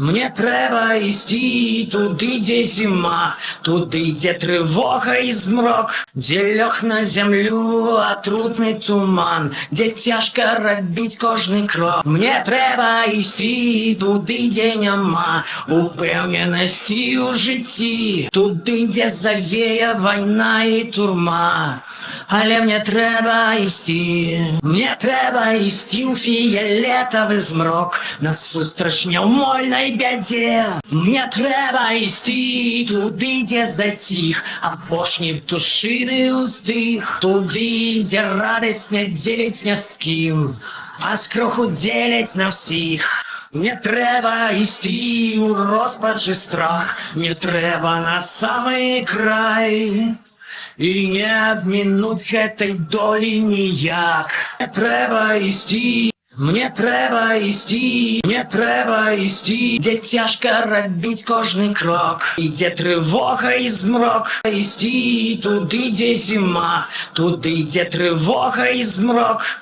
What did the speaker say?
Мне треба істи туди, де зима, туди, де тривога і змрок, де льох на землю, а трудний туман, де тяжко робить кожний крок. Мне треба істи туди, де нема упевненості у житті, туди, де завіє війна і турма. Але мне треба істи, мне треба істи у фіолетовий змрок, насустрач неумольной бяде. Мне треба істи туди, де затих, а пошні в душини уздих, туди, де радость не ділить ні з ким, а скроху ділять на всіх. Не треба істи у розпачі страх, не треба на самий край. І не обмінуть гэтай долі ніяк. Не треба істи, мне треба істи, мне треба істи, де тяжко робить кожний крок, і де тривога і змрок. Істи туди, де зима, туди, де тривога і змрок.